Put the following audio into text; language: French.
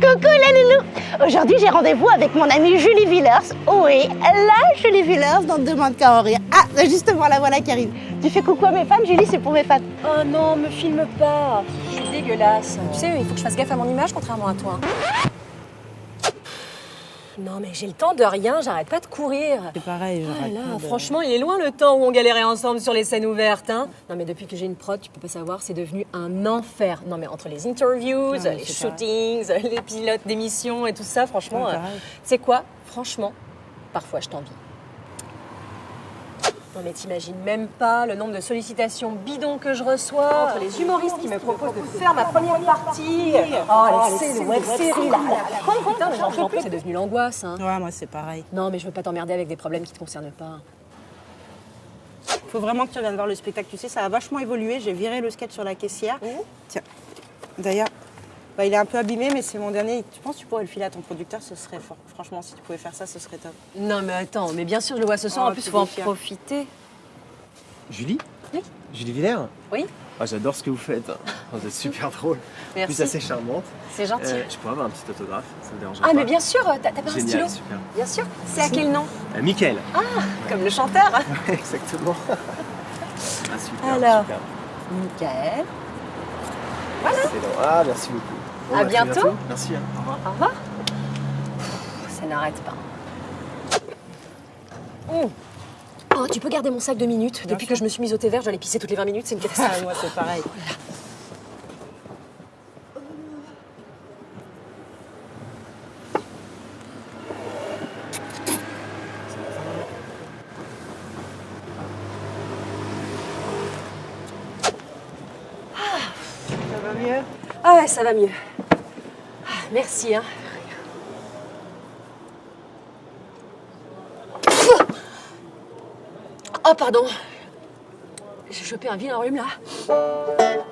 Coucou la loulou Aujourd'hui j'ai rendez-vous avec mon amie Julie Villers. Oui, la Julie Villers dans Demande qu'à en rire. Ah, justement la voilà qui arrive. Tu fais coucou à mes fans, Julie, c'est pour mes fans. Oh non, me filme pas. C'est dégueulasse. Tu sais, il faut que je fasse gaffe à mon image contrairement à toi. Non mais j'ai le temps de rien, j'arrête pas de courir. C'est pareil, Ah là, de- franchement, il est loin le temps où on galérait ensemble sur les scènes ouvertes. Hein. Non mais depuis que j'ai une prod, tu peux pas savoir, c'est devenu un enfer. Non mais entre les interviews, mais les shootings, les pilotes d'émissions et tout ça, franchement, euh, c'est quoi? Franchement, parfois je t'envie. Non mais t'imagines même pas le nombre de sollicitations bidons que je reçois entre les humoristes qui me proposent de faire ma première partie. Oh, les scènes de web-séries là, putain, j'en peux plus, c'est devenu l'angoisse. Hein. Ouais, moi c'est pareil. Non mais je veux pas t'emmerder avec des problèmes qui te concernent pas. Faut vraiment que tu reviennes voir le spectacle. Tu sais, ça a vachement évolué. J'ai viré le sketch sur la caissière. Tiens, d'ailleurs, bah, il est un peu abîmé, mais c'est mon dernier. Tu penses que tu pourrais le filer à ton producteur? Ce serait fort. Franchement, si tu pouvais faire ça, ce serait top. Non mais attends, mais bien sûr je le vois ce soir, Oh, en plus tu faut en déchires. profiter. Julie? Oui. Julie Villers? Oui, Ah, J'adore ce que vous faites. Vous êtes super drôle. En merci. plus, assez charmante. C'est gentil. Euh, je pourrais avoir un petit autographe, ça me dérange ah pas. mais bien sûr, t'as pas un stylo super. Bien sûr. C'est à quel nom? Euh, Mickaël. Comme le chanteur. Exactement. ah, super. Alors. super. Michael. Excellent. Ah, merci beaucoup. Bon, À bah, bientôt. Merci. hein. Au revoir. Au revoir. Pff, Ça n'arrête pas. Oh. Oh, tu peux garder mon sac de minutes. Depuis que je me suis mise au thé vert, les pisser toutes les 20 minutes, c'est une catastrophe. Ah, moi c'est pareil. Ça va mieux? Ah ouais, ça va mieux. Merci, hein. Oh, pardon. J'ai chopé un vilain rhume, là.